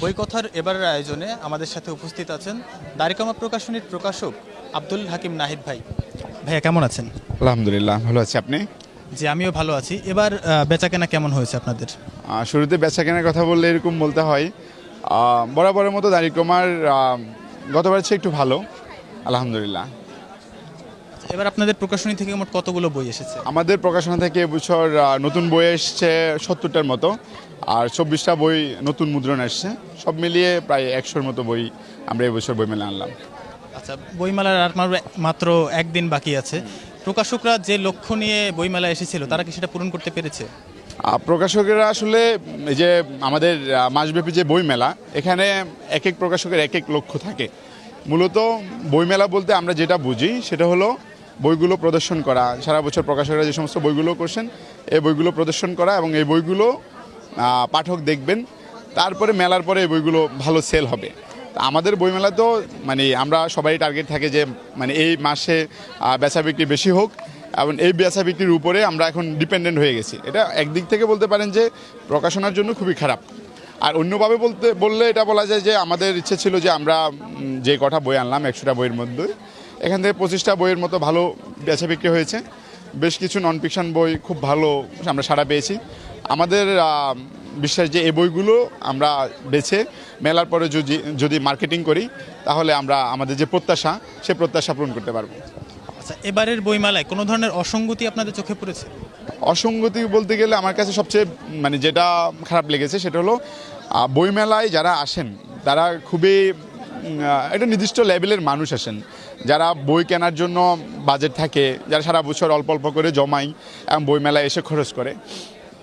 বইকথার এবারের আয়োজনে আমাদের সাথে উপস্থিত আছেন দারিকামা প্রকাশনীর প্রকাশক আব্দুল হাকিম নাহিদ ভাই। ভাইয়া কেমন আছেন? আলহামদুলিল্লাহ ভালো আছি। আপনি? জি আমিও ভালো আছি। এবার বেচাকেনা কেমন হয়েছে আপনাদের? শুরুতে বেচা কেনার কথা বললে এরকম বলতে হয়। বরাবরের মতো দারিকমার গতবার চেয়ে একটু ভালো। আলহামদুলিল্লাহ। এবার আপনাদের প্রকাশনী থেকে মোট কতগুলো বই এসেছে? আমাদের প্রকাশনা থেকে এবছর নতুন বই এসছে সত্তরটার মতো আর চব্বিশটা বই নতুন মুদ্রণ আসছে সব মিলিয়ে প্রায় একশোর মতো বই আমরা এবছর বই মেলে আনলাম। আচ্ছা বইমেলার আর মাত্র- একদিন বাকি আছে। প্রকাশকরা যে লক্ষ্য নিয়ে বইমেলা এসেছিল তারা কি সেটা পূরণ করতে পেরেছে? প্রকাশকেরা আসলে এই যে আমাদের মাসব্যাপী যে বই মেলা এখানে এক এক প্রকাশকের এক এক লক্ষ্য থাকে। মূলত বইমেলা বলতে আমরা যেটা বুঝি সেটা হলো বইগুলো প্রদর্শন করা। সারা বছর প্রকাশকরা যে সমস্ত বইগুলো করছেন, এই বইগুলো প্রদর্শন করা এবং এই বইগুলো পাঠক দেখবেন, তারপরে মেলার পরে এই বইগুলো ভালো সেল হবে। আমাদের বইমেলা তো মানে আমরা সবাই টার্গেট থাকে যে মানে এই মাসে বেচা বিক্রি বেশি হোক এবং এই বেচা বিক্রির উপরে আমরা এখন ডিপেন্ডেন্ট হয়ে গেছি। এটা একদিক থেকে বলতে পারেন যে প্রকাশনার জন্য খুবই খারাপ। আর অন্যভাবে বলতে, বললে এটা বলা যায় যে আমাদের ইচ্ছে ছিল যে আমরা যে কটা বই আনলাম, একশোটা বইয়ের মধ্যে এখান থেকে পঁচিশটা বইয়ের মতো ভালো বেচা বিক্রি হয়েছে। বেশ কিছু নন ফিকশন বই খুব ভালো আমরা সাড়া পেয়েছি। আমাদের বিশ্বাস যে এই বইগুলো আমরা বেছে, মেলার পরে যদি যদি মার্কেটিং করি, তাহলে আমরা আমাদের যে প্রত্যাশা, সে প্রত্যাশা পূরণ করতে পারব। আচ্ছা এবারের বইমেলায় কোনো ধরনের অসঙ্গতি আপনাদের চোখে পড়েছে? অসঙ্গতি বলতে গেলে আমার কাছে সবচেয়ে মানে যেটা খারাপ লেগেছে সেটা হলো বইমেলায় যারা আসেন, তারা খুবই একটা নির্দিষ্ট লেভেলের মানুষ আসেন। যারা বই কেনার জন্য বাজেট থাকে, যারা সারা বছর অল্প অল্প করে জমাই এবং বইমেলায় এসে খরচ করে।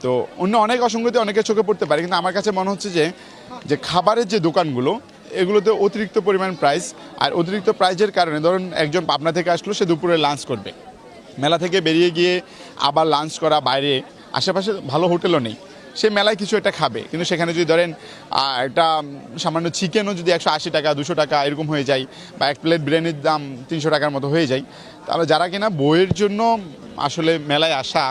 তো অন্য অনেক অসঙ্গতি অনেকের চোখে পড়তে পারে, কিন্তু আমার কাছে মনে হচ্ছে যে যে খাবারের যে দোকানগুলো এগুলোতে অতিরিক্ত পরিমাণ প্রাইস আর অতিরিক্ত প্রাইজের কারণে ধরুন একজন পাবনা থেকে আসলো, সে দুপুরে লাঞ্চ করবে। মেলা থেকে বেরিয়ে গিয়ে আবার লাঞ্চ করা বাইরে, আশেপাশে ভালো হোটেলও নেই। সে মেলায় কিছু একটা খাবে। কিন্তু সেখানে যদি ধরেন একটা সামান্য চিকেনও যদি একশো আশি টাকা, দুশো টাকা এরকম হয়ে যায়, বা এক প্লেট বিরিয়ানির দাম তিনশো টাকার মতো হয়ে যায়, তাহলে যারা কিনা বইয়ের জন্য আসলে মেলায় আসা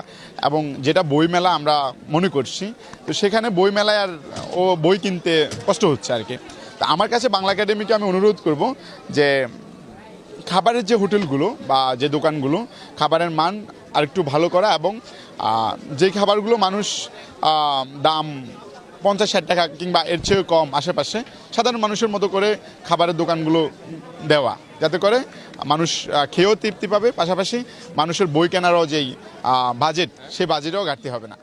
এবং যেটা বই মেলা আমরা মনে করছি, তো সেখানে বই মেলায় আর, ও বই কিনতে কষ্ট হচ্ছে আর কি। তা আমার কাছে বাংলা একাডেমিকে আমি অনুরোধ করব যে, খাবারের যে হোটেলগুলো বা যে দোকানগুলো, খাবারের মান আরেকটু ভালো করা এবং যে খাবারগুলো মানুষ দাম পঞ্চাশ ষাট টাকা কিংবা এর চেয়েও কম আশেপাশে, সাধারণ মানুষের মতো করে খাবারের দোকানগুলো দেওয়া। যাতে করে মানুষ খেয়েও তৃপ্তি পাবে। পাশাপাশি মানুষের বই কেনারও যেই বাজেট সেই বাজেটেও ঘাটতি হবে না।